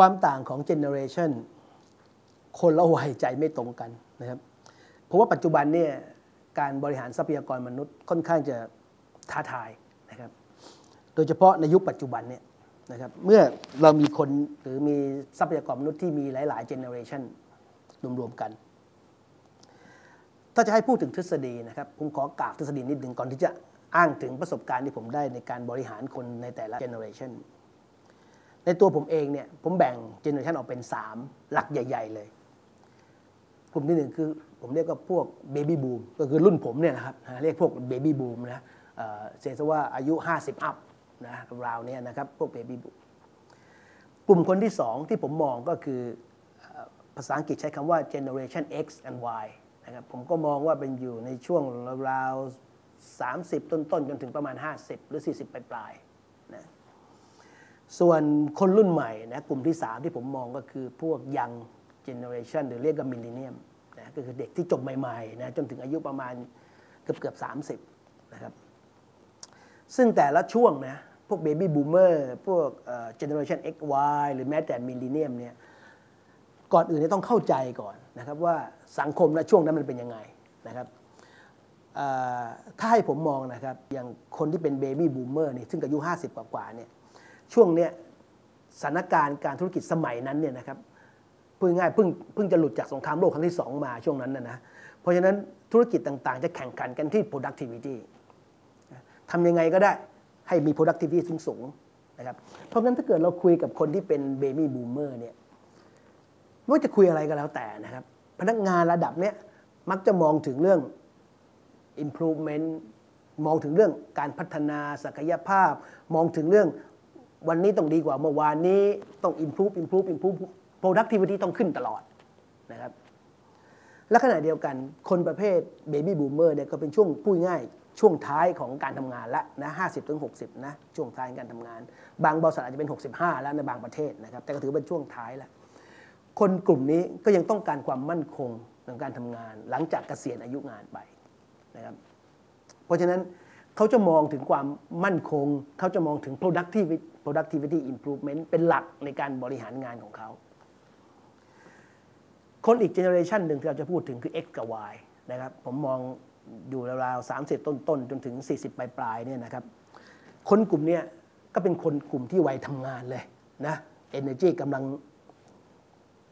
ความต่างของ generation คนละวัยใจไม่ตรงกันนะครับเพราะว่าปัจจุบันเนี่ยการบริหารทรัพยากรมนุษย์ค่อนข้างจะท้าทายนะครับโดยเฉพาะในยุคปัจจุบันเนี่ยนะครับเมื่อเรามีคนหรือมีทรัพยากรมนุษย์ที่มีหลายๆ generation รวมๆกัน ถ้าจะให้พูดถึงทฤษฎีนะครับผมขอกางทฤษฎีนิดหนึ่งก่อนที่จะอ้างถึงประสบการณ์ที่ผมได้ในการบริหารคนในแต่ละ generation ในตัวผมเองเนี่ยผมแบ่ง generation ออกเป็น 3 หลักใหญ่ ๆ เลย กลุ่มที่หนึ่งคือผมเรียกว่าพวก baby boom ก็คือรุ่นผมเนี่ยนะครับเรียกพวก baby boom นะเสียว่าอายุ 50 up นะราวเนี้ยนะครับพวก baby boom กลุ่มคนที่สองที่ผมมองก็คือภาษาอังกฤษใช้คำว่า generation X and Y นะครับผมก็มองว่าเป็นอยู่ในช่วงราวๆ30 ต้นๆ จนถึงประมาณ 50 หรือ 40 ปลายๆนะ ส่วนคนรุ่นใหม่นะกลุ่มที่ 3 ที่ผมมองก็คือพวก young generation หรือเรียกว่า millennium นะก็คือเด็กที่จบใหม่ๆนะจนถึงอายุประมาณเกือบเกือบ30นะครับซึ่งแต่ละช่วงนะพวกเบบี้บูมเมอร์พวกเจเนอเรชัน X Y หรือแม้แต่มิลเลนเนียมเนี่ยก่อนอื่นต้องเข้าใจก่อนนะครับว่าสังคมและช่วงนั้นมันเป็นยังไงนะครับถ้าให้ผมมองนะครับอย่างคนที่เป็นเบบี้บูมเมอร์นี่ซึ่งอายุ 50 กว่าๆเนี่ย ช่วงเนี้ยสถานการณ์การธุรกิจสมัยนั้นเนี่ยนะครับพูดง่ายเพิ่งเพิ่งจะหลุดจากสงครามโลกครั้งที่ 2 มาช่วงนั้นนะนะเพราะฉะนั้นธุรกิจต่างๆ จะแข่งขันกันที่ productivity ทำยังไงก็ได้ให้มี productivity สูงสูงนะครับเพราะงั้นถ้าเกิดเราคุยกับคนที่เป็น baby boomer เนี่ยไม่ว่าจะคุยอะไรก็แล้วแต่นะครับ พนักงานระดับเนี้ยมักจะมองถึงเรื่อง improvement มองถึงเรื่องการพัฒนาศักยภาพ มองถึงเรื่อง วันนี้ต้องดีกว่าเมื่อวานนี้ต้อง improve improve improve productivity ต้องขึ้นตลอดนะครับและขณะเดียวกันคนประเภท baby boomer เนี่ยก็เป็นช่วงพูดง่ายช่วงท้ายของการทำงานล้วนะ50ถึง60นะช่วงท้ายการทำงาน บางบริษัทอาจจะเป็น 65 แล้วในบางประเทศนะครับ แต่ก็ถือเป็นช่วงท้ายแล้วคนกลุ่มนี้ก็ยังต้องการความมั่นคงในการทำงาน หลังจากเกษียณอายุงานไปนะครับ เพราะฉะนั้น เขาจะมองถึงความมั่นคง เขาจะมองถึง productivity productivity improvement เป็นหลักในการบริหารงานของเขา คนอีก generation หนึ่งที่เราจะพูดถึงคือ X กับ Y นะครับผมมองอยู่ราวๆ30 ต้นๆ จนถึง 40 ปลายๆเนี่ยนะครับคนกลุ่มนี้ก็เป็นคนกลุ่มที่วัยทำงานเลยนะ energy กำลัง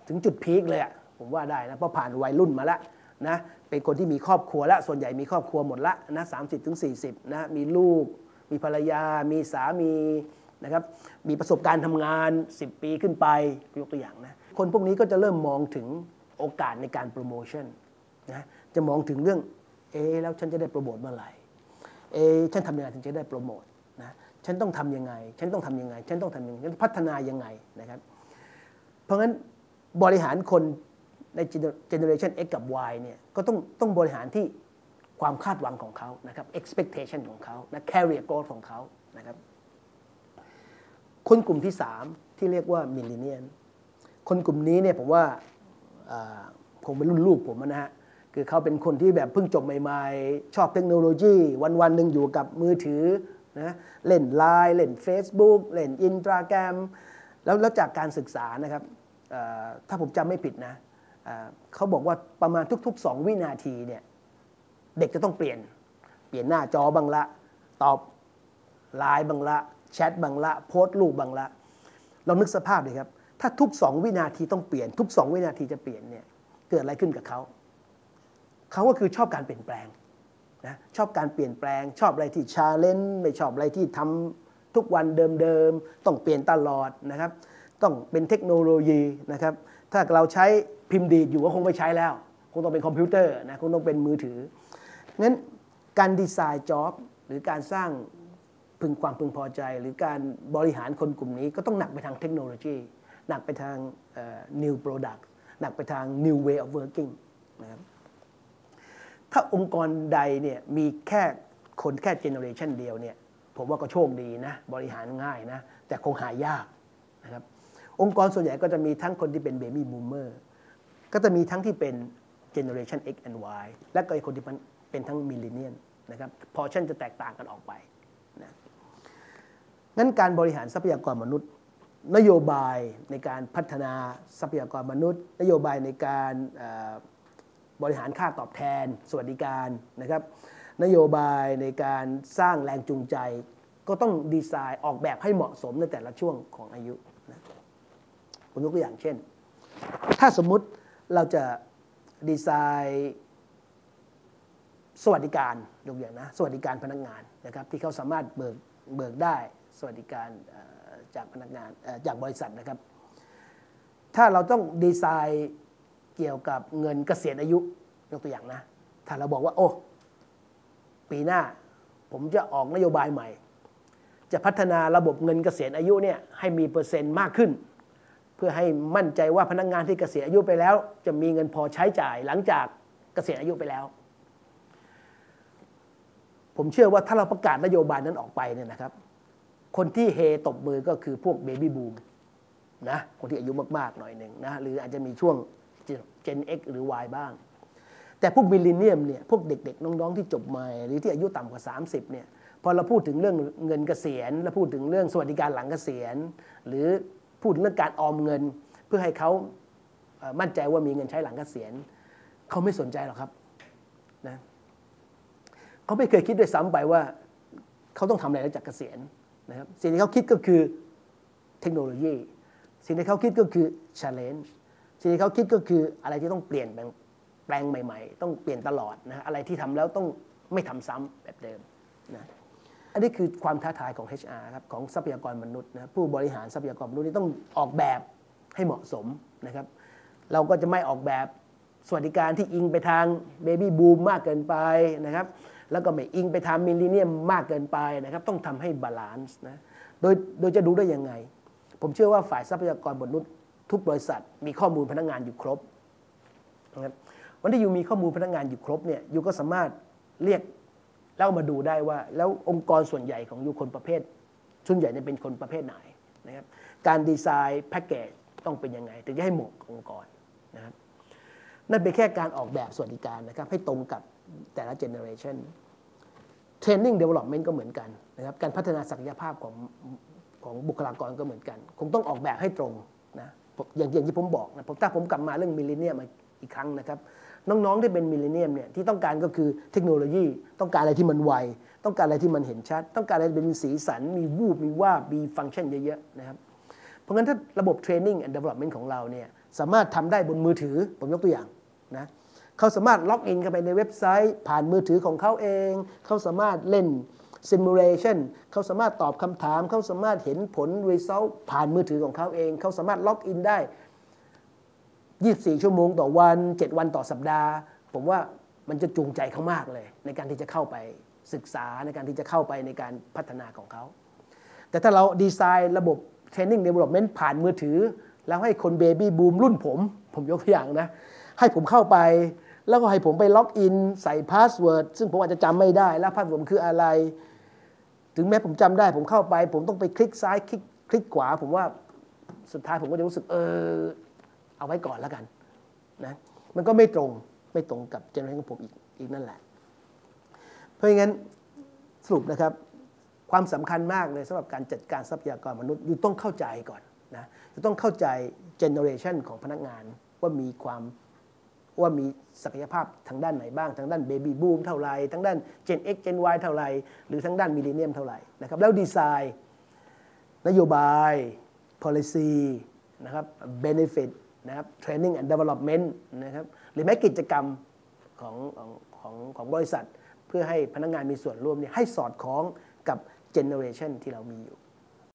ถึงจุดพีคเลยอะผมว่าได้นะเพราะผ่านวัยรุ่นมาแล้วนะ เป็นคนที่มีครอบครัวแล้วส่วนใหญ่มีครอบครัวหมดละนะสามสิบถึงสี่สิบนะมีลูก มีภรรยา มีสามีนะครับมีประสบการณ์ทำงาน 10 ปีขึ้นไปยกตัวอย่างนะคนพวกนี้ก็จะเริ่มมองถึงโอกาสในการโปรโมชั่นนะจะมองถึงเรื่องเอแล้วฉันจะได้โปรโมทเมื่อไหร่เอฉันทำยังไงถึงจะได้โปรโมทนะฉันต้องทำยังไง ฉันต้องทำยังไง ฉันต้องทำยังไงฉันพัฒนายังไงนะครับ เพราะงั้นบริหารคน ในเจเนอเรชัน X กับ Y เนี่ยก็ต้องต้องบริหารที่ความคาดหวังของเขานะครับ expectation ของเขานะ career growth ของเขานะครับคนกลุ่มที่ 3 ที่เรียกว่า millennial คนกลุ่มนี้เนี่ยผมว่าผมเป็นรุ่นลูกผมนะฮะคือเขาเป็นคนที่แบบเพิ่งจบใหม่ๆ ชอบเทคโนโลยี วันๆหนึ่งอยู่กับมือถือนะเล่นไลน์เล่น Facebook เล่นอินสตาแกรมแล้วแล้วจากการศึกษานะครับถ้าผมจำไม่ผิดนะ เขาบอกว่าประมาณทุกๆ 2 วินาทีเนี่ยเด็กจะต้องเปลี่ยน เปลี่ยนหน้าจอบังละ ตอบไลน์บังละ แชทบ้างละ โพสต์รูปบ้างละ เรานึกสภาพเลยครับ ถ้าทุก 2 วินาทีต้องเปลี่ยน ทุก 2 วินาทีจะเปลี่ยนเนี่ยเกิดอะไรขึ้นกับเขาเขาก็คือชอบการเปลี่ยนแปลงนะชอบการเปลี่ยนแปลง ชอบอะไรที่ challenge ไม่ชอบอะไรที่ทำทุกวันเดิมๆต้องเปลี่ยนตลอดนะครับ ต้องเป็นเทคโนโลยีนะครับ ถ้าเราใช้พิมพ์ดีดอยู่ก็คงไม่ใช้แล้ว คงต้องเป็นคอมพิวเตอร์นะคงต้องเป็นมือถืองั้นการ design job หรือการสร้างพึงความพึงพอใจ หรือการบริหารคนกลุ่มนี้ก็ต้องหนักไปทางเทคโนโลยี หนักไปทาง new product หนักไปทาง new way of working นะครับถ้าองค์กรใดเนี่ยมีแค่คนแค่ generation เดียวเนี่ยผมว่าก็โชคดีนะ บริหารง่ายนะ แต่คงหายากนะครับ องค์กรส่วนใหญ่ก็จะมีทั้งคนที่เป็น baby boomerก็จะมีทั้งที่เป็น generation X and Y และก็อีกคนที่เป็นทั้ง millennial นะครับพอชั่นจะแตกต่างกันออกไปนะงั้นการบริหารทรัพยากรมนุษย์ นโยบายในการพัฒนาทรัพยากรมนุษย์ นโยบายในการบริหารค่าตอบแทน สวัสดิการนะครับ นโยบายในการสร้างแรงจูงใจ ก็ต้องดีไซน์ออกแบบให้เหมาะสมในแต่ละช่วงของอายุ ผมยกตัวอย่างเช่น ถ้าสมมุติเราจะดีไซน์สวัสดิการยกอย่างนะสวัสดิการพนักงานนะครับที่เขาสามารถเบิกเบิกได้สวัสดิการจากพนักงานจากบริษัทนะครับ ถ้าเราต้องดีไซน์เกี่ยวกับเงินเกษียณอายุยกตัวอย่างนะ ถ้าเราบอกว่าโอ้ปีหน้าผมจะออกนโยบายใหม่ จะพัฒนาระบบเงินเกษียณอายุเนี่ยให้มีเปอร์เซ็นต์มากขึ้น เพื่อให้มั่นใจว่าพนักงานที่เกษียณอายุไปแล้ว จะมีเงินพอใช้จ่ายหลังจากเกษียณอายุไปแล้ว ผมเชื่อว่าถ้าเราประกาศนโยบายนั้นออกไปเนี่ยนะครับ คนที่เฮตบมือก็คือพวก baby boom นะคนที่อายุมากๆหน่อยหนึ่งนะหรืออาจจะมีช่วง Gen X หรือ Y บ้าง แต่พวก millennium เนี่ยพวกเด็กๆ น้องๆ ที่จบใหม่ หรือที่อายุต่ำกว่า 30เนี่ยพอเราพูดถึงเรื่องเงินเกษียณ แล้วพูดถึงเรื่องสวัสดิการหลังเกษียณ หรือ พูดเรื่องการออมเงิน เพื่อให้เขามั่นใจว่ามีเงินใช้หลังเกษียณเขาไม่สนใจหรอกครับนะเขาไม่เคยคิดด้วยซ้ำไปว่าเขาต้องทำอะไรหลังจากเกษียณนะครับสิ่งที่เขาคิดก็คือเทคโนโลยี สิ่งที่เขาคิดก็คือ challenge สิ่งที่เขาคิดก็คืออะไรที่ต้องเปลี่ยนแปลงใหม่ ๆ ต้องเปลี่ยนตลอดนะอะไรที่ทำแล้วต้องไม่ทำซ้ำแบบเดิมนะ อันนี้คือความท้าทายของ HR ครับของทรัพยากรมนุษย์นะผู้บริหารทรัพยากรมนุษย์นี่ต้องออกแบบให้เหมาะสมนะครับ เราก็จะไม่ออกแบบสวัสดิการที่อิงไปทาง baby boom มากเกินไปนะครับ แล้วก็ไม่อิงไปทาง millennium มากเกินไปนะครับ ต้องทำให้ balance นะโดยโดยจะดูได้ยังไง ผมเชื่อว่าฝ่ายทรัพยากรมนุษย์ ทุกบริษัท มีข้อมูลพนักงานอยู่ครบนะครับวันที่ you มีข้อมูลพนักงานอยู่ครบเนี่ย you ก็สามารถเรียก แล้วมาดูได้ว่า แล้วองค์กรส่วนใหญ่ของ you คนประเภทส่วนใหญ่จะเป็นคนประเภทไหนนะครับการดีไซน์แพ็กเกจต้องเป็นยังไงถึงจะให้เหมาะกับองค์กรนะครับนั่นเป็นแค่การออกแบบสวัสดิการนะครับให้ตรงกับแต่ละ generation training development ก็เหมือนกันนะครับการพัฒนาศักยภาพของของบุคลากรก็เหมือนกัน คงต้องออกแบบให้ตรงนะอย่างอย่างที่ผมบอกนะผมถ้าผมกลับมาเรื่อง millennium อีกครั้งนะครับ น้องๆที่เป็น millennium เนี่ยที่ต้องการก็คือเทคโนโลยี ต้องการอะไรที่มันไว ต้องการอะไรที่มันเห็นชัด ต้องการอะไรเป็นสีสัน มีวูบมีวาบมีฟังก์ชันเยอะๆนะครับเพราะงั้นถ้าระบบ training and development ของเราเนี่ยสามารถทำได้บนมือถือผมยกตัวอย่างนะเขาสามารถ login เข้าไปในเว็บไซต์ ผ่านมือถือของเขาเอง เขาสามารถเล่นซิมูเลชันเขาสามารถตอบคำถาม เขาสามารถเห็นผล Result ผ่านมือถือของเขาเอง เขาสามารถล็อกอินได้ 24 ชั่วโมงต่อวัน 7 วันต่อสัปดาห์ ผมว่ามันจะจูงใจเขามากเลย ในการที่จะเข้าไปศึกษาในการที่จะเข้าไปในการพัฒนาของเขา แต่ถ้าเราดีไซน์ระบบ Training Development ผ่านมือถือ แล้วให้คนเบบี้บูมรุ่นผม ผมยกตัวอย่างนะ ให้ผมเข้าไป แล้วก็ให้ผมไป login ใส่ password ซึ่งผมอาจจะจำไม่ได้ แล้ว password คืออะไร ถึงแม้ผมจำได้ ผมเข้าไป ผมต้องไปคลิกซ้ายคลิกคลิกขวา ผมว่าสุดท้ายผมก็จะรู้สึกเออ เอาไว้ก่อนแล้วกันนะมันก็ไม่ตรงไม่ตรงกับ generation ของผมอีกอีกนั่นแหละ เพราะงั้นสรุปนะครับความสำคัญมากเลยสำหรับการจัดการทรัพยากรมนุษย์อยู่ต้องเข้าใจก่อนนะต้องเข้าใจ generation ของพนักงานว่ามีความว่ามีศักยภาพทางด้านไหนบ้าง ทางด้าน baby boom เท่าไรทางด้าน Gen X Gen Y เท่าไรหรือทางด้าน millennium เท่าไหร่นะครับแล้วดีไซน์ นโยบาย policy นะครับ benefit นะครับ training and development นะครับหรือแม้กิจกรรมของของของบริษัท เพื่อให้พนักงานมีส่วนร่วมเนี่ยให้สอดคล้องกับเจเนอเรชันที่เรามีอยู่